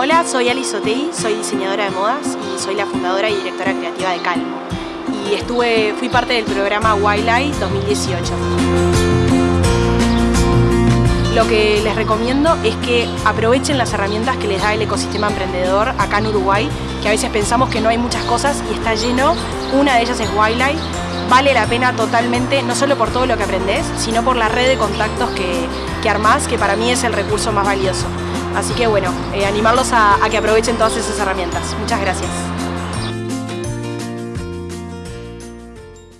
Hola, soy Alice Otei, soy diseñadora de modas y soy la fundadora y directora creativa de Calmo. Y estuve, fui parte del programa Wildlife 2018. Lo que les recomiendo es que aprovechen las herramientas que les da el ecosistema emprendedor acá en Uruguay, que a veces pensamos que no hay muchas cosas y está lleno. Una de ellas es Wildlife. Vale la pena totalmente, no solo por todo lo que aprendes, sino por la red de contactos que, que armás, que para mí es el recurso más valioso. Así que bueno, eh, animarlos a, a que aprovechen todas esas herramientas. Muchas gracias.